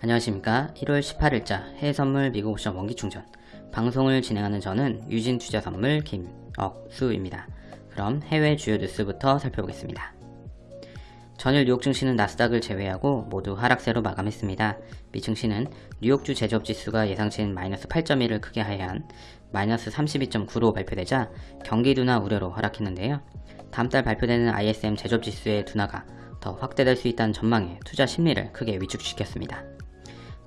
안녕하십니까 1월 18일자 해외선물 미국 옵션 원기충전 방송을 진행하는 저는 유진투자선물 김억수입니다. 그럼 해외 주요 뉴스부터 살펴보겠습니다. 전일 뉴욕 증시는 나스닥을 제외하고 모두 하락세로 마감했습니다. 미 증시는 뉴욕주 제조업지수가 예상치인 마이너스 8.1을 크게 하회한 마이너스 32.9로 발표되자 경기 둔화 우려로 하락했는데요. 다음 달 발표되는 ISM 제조업지수의 둔화가 더 확대될 수 있다는 전망에 투자 심리를 크게 위축시켰습니다.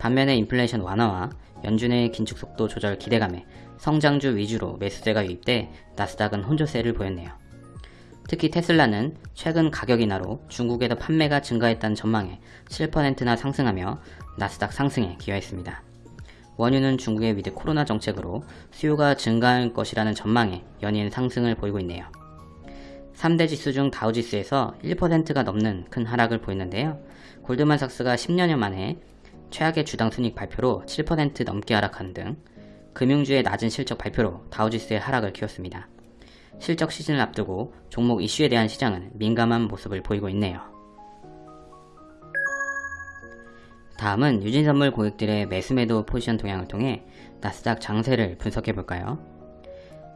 반면에 인플레이션 완화와 연준의 긴축 속도 조절 기대감에 성장주 위주로 매수세가 유입돼 나스닥은 혼조세를 보였네요. 특히 테슬라는 최근 가격 인하로 중국에서 판매가 증가했다는 전망에 7%나 상승하며 나스닥 상승에 기여했습니다. 원유는 중국의 위드 코로나 정책으로 수요가 증가할 것이라는 전망에 연이은 상승을 보이고 있네요. 3대 지수 중 다우지수에서 1%가 넘는 큰 하락을 보였는데요. 골드만삭스가 10년여 만에 최악의 주당 순익 발표로 7% 넘게 하락한 등 금융주의 낮은 실적 발표로 다우지수의 하락을 키웠습니다. 실적 시즌을 앞두고 종목 이슈에 대한 시장은 민감한 모습을 보이고 있네요. 다음은 유진선물 고객들의 매수매도 포지션 동향을 통해 나스닥 장세를 분석해 볼까요?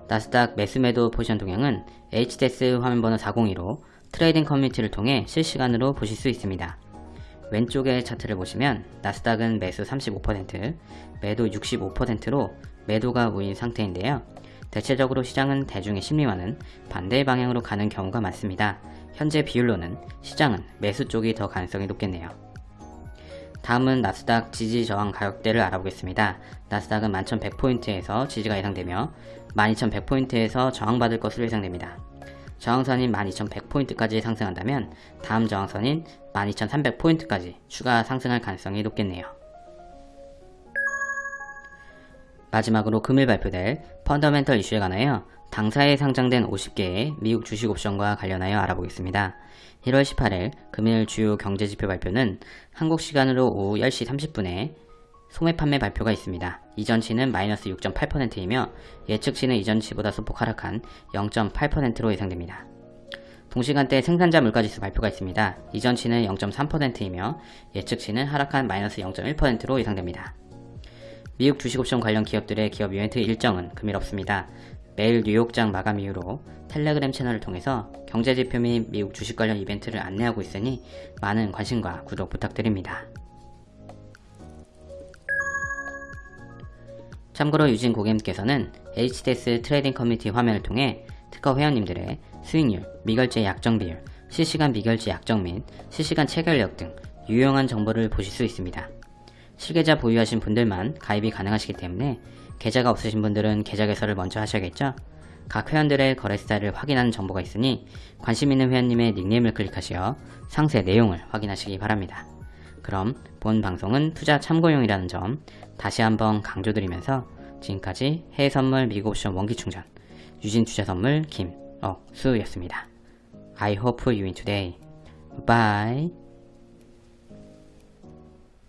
나스닥 매수매도 포지션 동향은 HDS 화면번호 402로 트레이딩 커뮤니티를 통해 실시간으로 보실 수 있습니다. 왼쪽의 차트를 보시면 나스닥은 매수 35%, 매도 65%로 매도가 우위인 상태인데요. 대체적으로 시장은 대중의 심리와는 반대 방향으로 가는 경우가 많습니다. 현재 비율로는 시장은 매수 쪽이 더 가능성이 높겠네요. 다음은 나스닥 지지 저항 가격대를 알아보겠습니다. 나스닥은 11,100포인트에서 지지가 예상되며 12,100포인트에서 저항받을 것으로 예상됩니다. 저항선인 12,100포인트까지 상승한다면 다음 저항선인 12,300포인트까지 추가 상승할 가능성이 높겠네요. 마지막으로 금일 발표될 펀더멘털 이슈에 관하여 당사에 상장된 50개의 미국 주식 옵션과 관련하여 알아보겠습니다. 1월 18일 금일 주요 경제지표 발표는 한국 시간으로 오후 10시 30분에 소매 판매 발표가 있습니다. 이전치는 마이너스 6.8%이며 예측치는 이전치보다 소폭 하락한 0.8%로 예상됩니다. 동시간대 생산자 물가지수 발표가 있습니다. 이전치는 0.3%이며 예측치는 하락한 마이너스 0.1%로 예상됩니다. 미국 주식옵션 관련 기업들의 기업 이벤트 일정은 금일 없습니다. 매일 뉴욕장 마감 이후로 텔레그램 채널을 통해서 경제지표 및 미국 주식 관련 이벤트를 안내하고 있으니 많은 관심과 구독 부탁드립니다. 참고로 유진 고객님께서는 HDS 트레이딩 커뮤니티 화면을 통해 특허 회원님들의 수익률, 미결제 약정 비율, 실시간 미결제 약정 및 실시간 체결력 등 유용한 정보를 보실 수 있습니다. 실계좌 보유하신 분들만 가입이 가능하시기 때문에 계좌가 없으신 분들은 계좌 개설을 먼저 하셔야겠죠? 각 회원들의 거래 스타일을 확인하는 정보가 있으니 관심 있는 회원님의 닉네임을 클릭하시어 상세 내용을 확인하시기 바랍니다. 그럼 본 방송은 투자 참고용이라는 점 다시 한번 강조드리면서 지금까지 해외선물 미국옵션 원기충전 유진투자선물 김억수였습니다. I hope you win today. Bye.